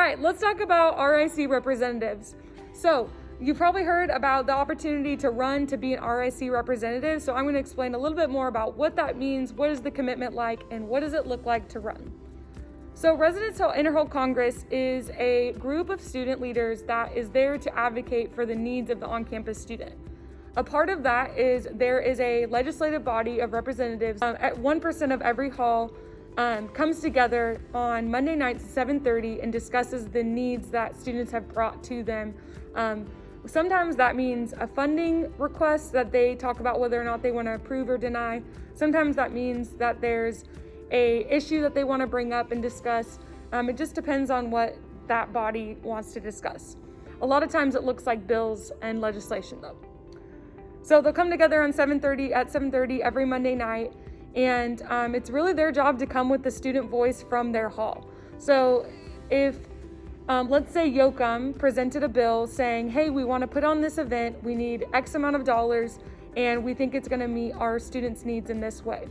right, let's talk about RIC representatives. So you've probably heard about the opportunity to run to be an RIC representative. So I'm gonna explain a little bit more about what that means, what is the commitment like, and what does it look like to run. So Residence Hall Interhall Congress is a group of student leaders that is there to advocate for the needs of the on-campus student. A part of that is there is a legislative body of representatives um, at 1% of every hall um, comes together on Monday nights at 7.30 and discusses the needs that students have brought to them. Um, sometimes that means a funding request that they talk about whether or not they want to approve or deny. Sometimes that means that there's a issue that they want to bring up and discuss. Um, it just depends on what that body wants to discuss. A lot of times it looks like bills and legislation though. So they'll come together on 7.30 at 7.30 every Monday night and um, it's really their job to come with the student voice from their hall. So if, um, let's say YOCUM presented a bill saying, hey, we want to put on this event, we need X amount of dollars, and we think it's going to meet our students' needs in this way.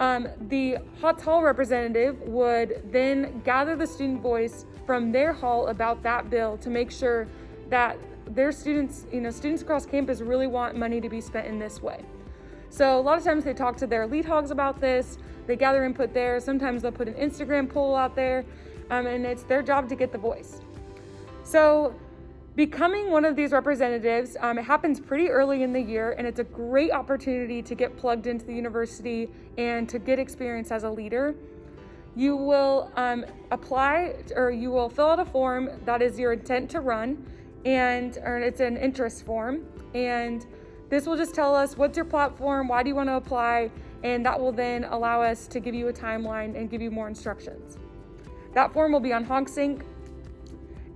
Um, the Hotz Hall representative would then gather the student voice from their hall about that bill to make sure that their students, you know, students across campus really want money to be spent in this way. So a lot of times they talk to their lead hogs about this, they gather input there, sometimes they'll put an Instagram poll out there, um, and it's their job to get the voice. So becoming one of these representatives, um, it happens pretty early in the year, and it's a great opportunity to get plugged into the university and to get experience as a leader. You will um, apply or you will fill out a form that is your intent to run, and or it's an interest form, and this will just tell us what's your platform, why do you want to apply, and that will then allow us to give you a timeline and give you more instructions. That form will be on HogSync.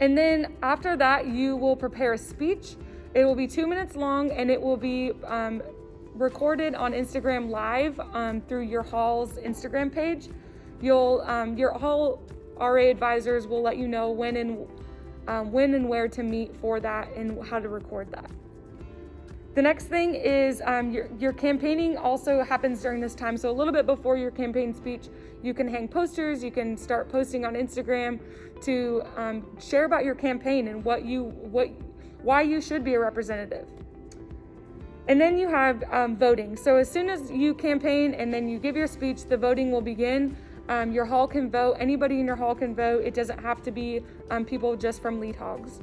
And then after that, you will prepare a speech. It will be two minutes long and it will be um, recorded on Instagram Live um, through your hall's Instagram page. You'll, um, your hall RA advisors will let you know when and um, when and where to meet for that and how to record that. The next thing is um, your, your campaigning also happens during this time. So a little bit before your campaign speech, you can hang posters, you can start posting on Instagram to um, share about your campaign and what you, what, why you should be a representative. And then you have um, voting. So as soon as you campaign and then you give your speech, the voting will begin. Um, your hall can vote, anybody in your hall can vote. It doesn't have to be um, people just from Lead Hogs.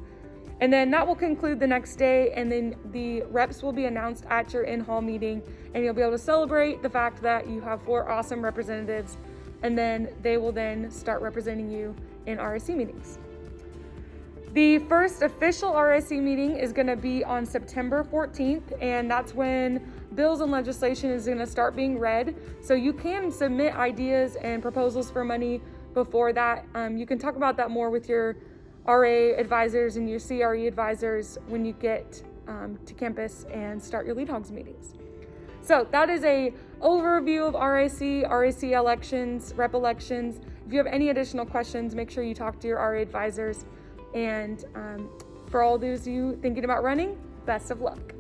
And then that will conclude the next day and then the reps will be announced at your in-hall meeting and you'll be able to celebrate the fact that you have four awesome representatives and then they will then start representing you in RSC meetings. The first official RSC meeting is gonna be on September 14th and that's when bills and legislation is gonna start being read. So you can submit ideas and proposals for money before that. Um, you can talk about that more with your RA advisors and your CRE advisors when you get um, to campus and start your lead hogs meetings. So that is a overview of RIC, RAC elections, rep elections. If you have any additional questions, make sure you talk to your RA advisors. And um, for all those of you thinking about running, best of luck.